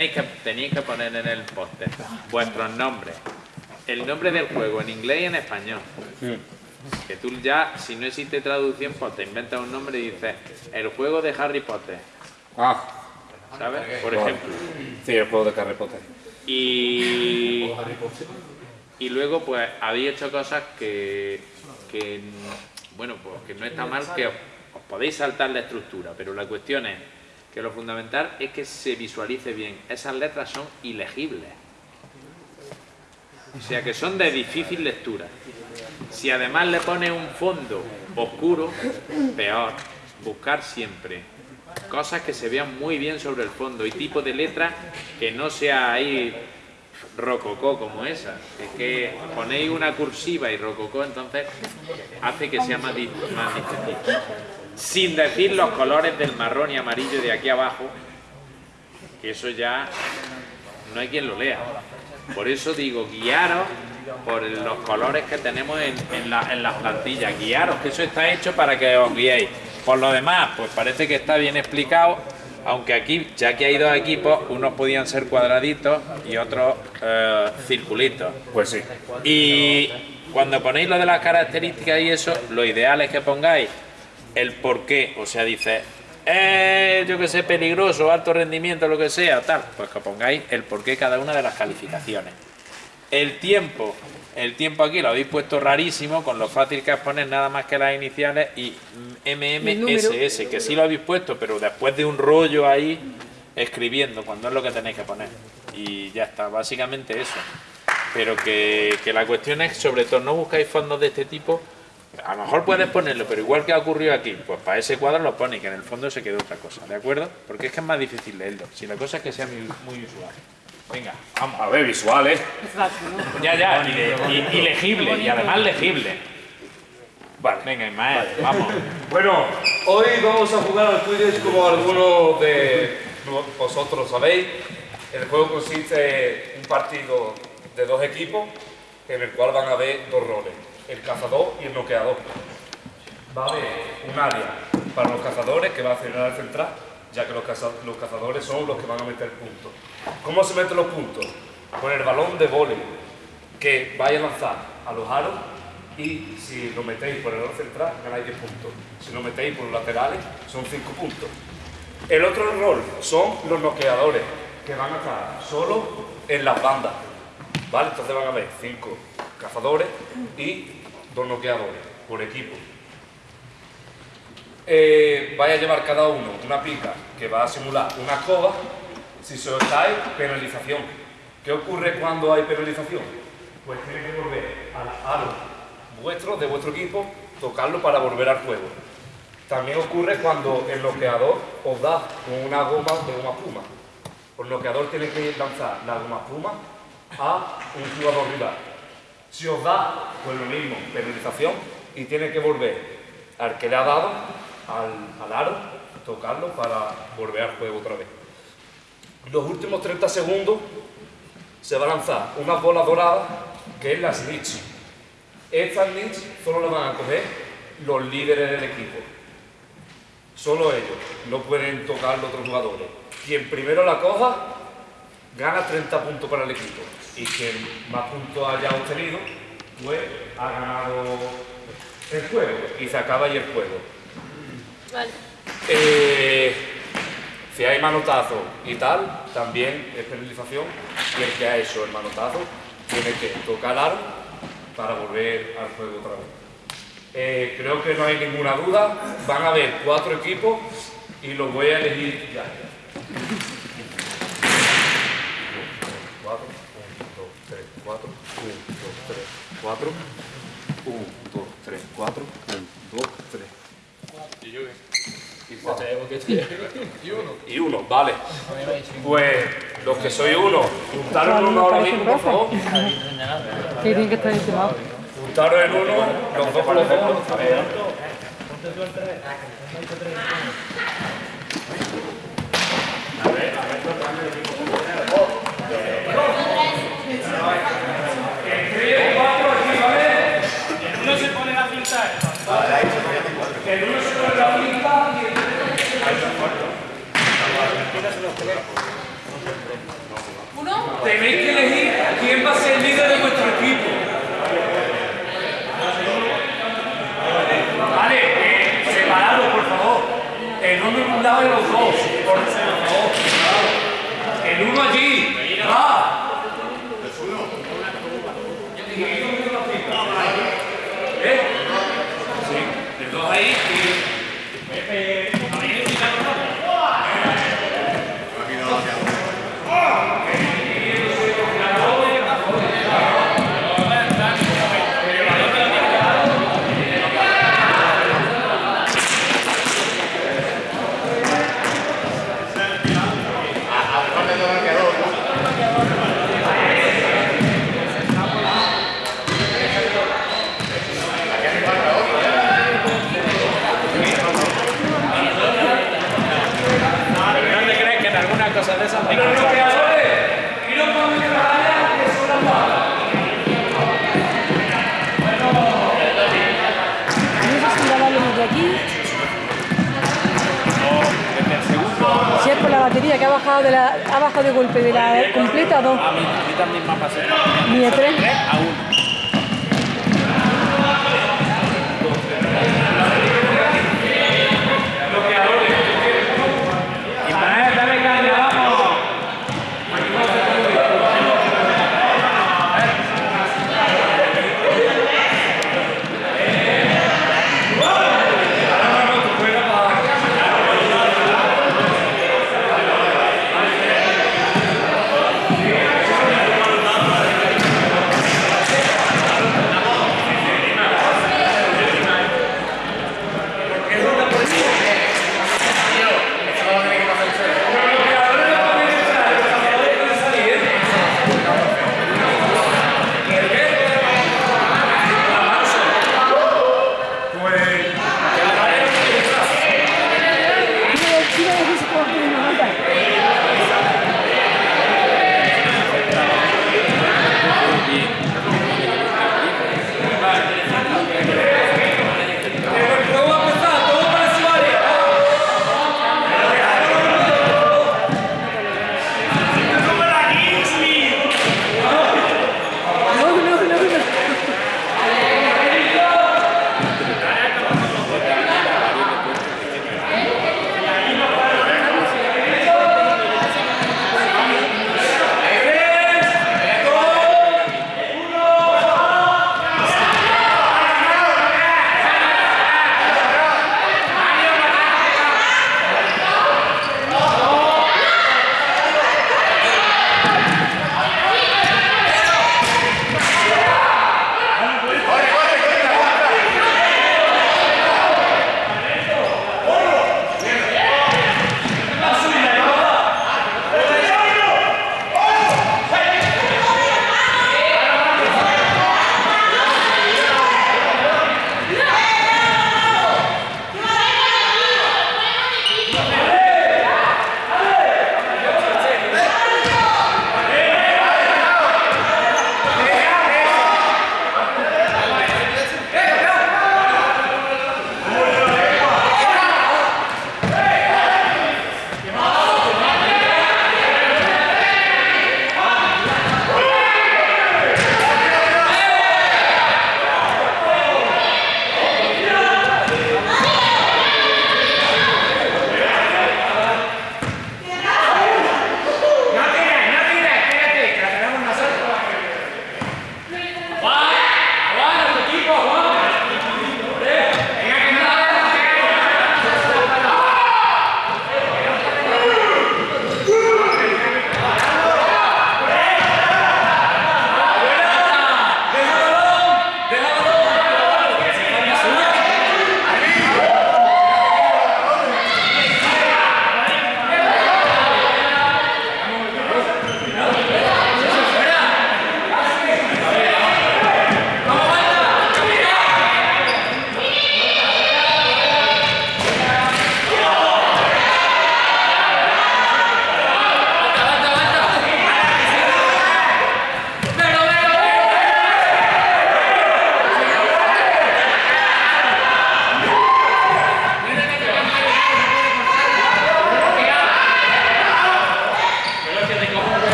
Tenéis que, tenéis que poner en el póster vuestros nombres. El nombre del juego en inglés y en español. Que tú ya, si no existe traducción, pues te inventas un nombre y dices el juego de Harry Potter. Ah, ¿Sabes? Por ejemplo. sí, el juego de Harry Potter. Y, y luego, pues, habéis hecho cosas que, que, bueno, pues que no está mal, que os, os podéis saltar la estructura, pero la cuestión es que lo fundamental es que se visualice bien. Esas letras son ilegibles. O sea, que son de difícil lectura. Si además le pones un fondo oscuro, peor. Buscar siempre cosas que se vean muy bien sobre el fondo y tipo de letra que no sea ahí rococó como esa. Es que ponéis una cursiva y rococó, entonces hace que sea más, di- más difícil. Sin decir los colores del marrón y amarillo de aquí abajo, que eso ya no hay quien lo lea. Por eso digo, guiaros por los colores que tenemos en, en la- en las plantillas. Guiaros, que eso está hecho para que os guiéis. Por lo demás, pues parece que está bien explicado, aunque aquí, ya que hay dos equipos, unos podían ser cuadraditos y otros eh, circulitos. Pues sí. Y cuando ponéis lo de las características y eso, lo ideal es que pongáis el por qué. O sea, dice, eh, yo que sé, peligroso, alto rendimiento, lo que sea, tal. Pues que pongáis el por qué cada una de las calificaciones. El tiempo. El tiempo aquí lo habéis puesto rarísimo, con lo fácil que es poner nada más que las iniciales y MMSS, que sí lo habéis puesto, pero después de un rollo ahí escribiendo, cuando es lo que tenéis que poner. Y ya está, básicamente eso pero que, que la cuestión es, sobre todo, no buscáis fondos de este tipo. A lo mejor puedes ponerlo, pero igual que ha ocurrido aquí, pues para ese cuadro lo pone y que en el fondo se quede otra cosa, ¿de acuerdo? Porque es que es más difícil leerlo. Si la cosa es que sea muy, muy usual. Venga, vamos. A ver, visuales. Ya, ya, y, de- y- y legible, y además legible. Vale. Venga, Ismael, vamos. Bueno, hoy vamos a jugar al Quidditch como algunos de vosotros sabéis. El juego consiste en un partido de dos equipos en el cual van a haber dos roles, el cazador y el noqueador. Va a haber un área para los cazadores que va a hacer el central, ya que los, caza- los cazadores son los que van a meter puntos. ¿Cómo se meten los puntos? Con el balón de vóley que vaya a lanzar a los aros y si lo metéis por el aro central ganáis 10 puntos. Si lo metéis por los laterales son 5 puntos. El otro rol son los noqueadores que van a estar solo en las bandas. ¿Vale? Entonces van a haber 5 cazadores y dos noqueadores por equipo. Eh, vaya a llevar cada uno una pica que va a simular una escoba. Si cae, penalización. ¿Qué ocurre cuando hay penalización? Pues tiene que volver al aro vuestro, de vuestro equipo, tocarlo para volver al juego. También ocurre cuando el bloqueador os da con una goma de goma espuma. El bloqueador tiene que lanzar la goma espuma a un jugador rival. Si os da, pues lo mismo, penalización, y tiene que volver al que le ha dado, al, al aro, tocarlo para volver al juego otra vez. Los últimos 30 segundos se va a lanzar una bola dorada que es la snitch. Esta snitch solo la van a coger los líderes del equipo. Solo ellos. No pueden tocar los otros jugadores. Quien primero la coja gana 30 puntos para el equipo. Y quien más puntos haya obtenido, pues ha ganado el juego. Y se acaba ahí el juego. Vale. Eh, si hay manotazo y tal, también es penalización y el que ha hecho el manotazo tiene que tocar aro para volver al juego otra vez. Eh, creo que no hay ninguna duda, van a haber cuatro equipos y los voy a elegir ya. 4. 1, 2, 3, 4. 1, 2, 3. Y yo y cuatro. Y uno. Y uno, vale. Pues los que soy uno, juntaron el uno ahora mismo, por favor. Sí, tiene que estar encima. Juntaron el uno, los dos, para los dos. ¿Eh? Sí, de dos ahí y de golpe de la completa 2. A mí, también a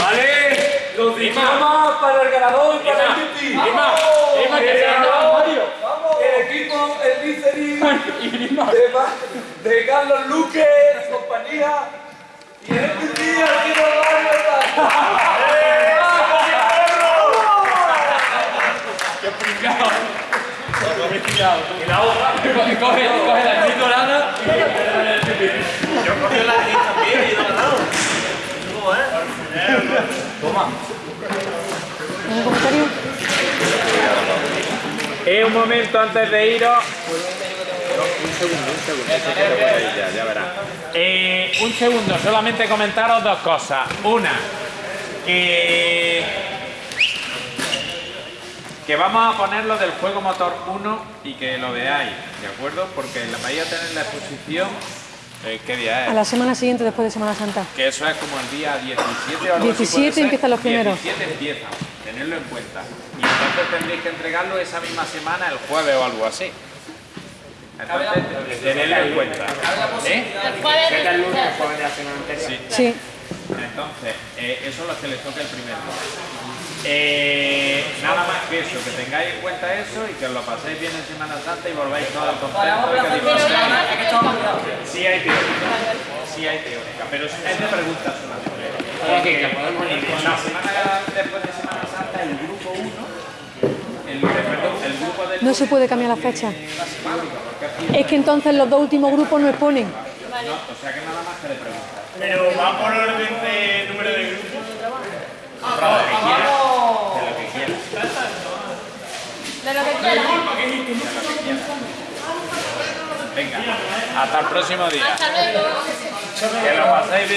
Vale, los diplomas para el ganador y para el Titi. Lima, Lima, que Mario. El equipo, el Licerin de, de Carlos Luque compañía. Y el Titi, el equipo Mario. Y la otra, coge, coge, la actriz dorada y el Titi. ¿Un comentario? Eh, un momento antes de iros. un segundo, un segundo. ya. Eh, un segundo, solamente comentaros dos cosas. Una, que. Que vamos a ponerlo del juego motor 1 y que lo veáis, ¿de acuerdo? Porque la vais a tener la exposición. eh, ¿Qué día es? A la semana siguiente después de Semana Santa. Que eso es como el día 17 o algo así, 17 puede ser. empiezan los primeros. 17 empiezan, tenerlo en cuenta. Y entonces tendréis que entregarlo esa misma semana, el jueves o algo así. Entonces, tenerlo en cuenta. ¿Eh? Sí. Sí. Entonces, eh, eso es lo que les toca el primer día. Eh, nada más que eso, que tengáis en cuenta eso y que os lo paséis bien en Semana Santa y volváis todos contentos. y que disfrutéis. Sí hay teórica, sí hay teórica, pero es de preguntas solamente. La semana después de Semana Santa, el grupo 1, el, perdón, el grupo de No se puede cambiar la fecha. Es que entonces los dos últimos grupos no exponen. No, o sea que nada más que de preguntas. Pero va por orden de número de grupos. De De lo que quieras. Venga, hasta el próximo día. Hasta luego. Que lo paséis bien.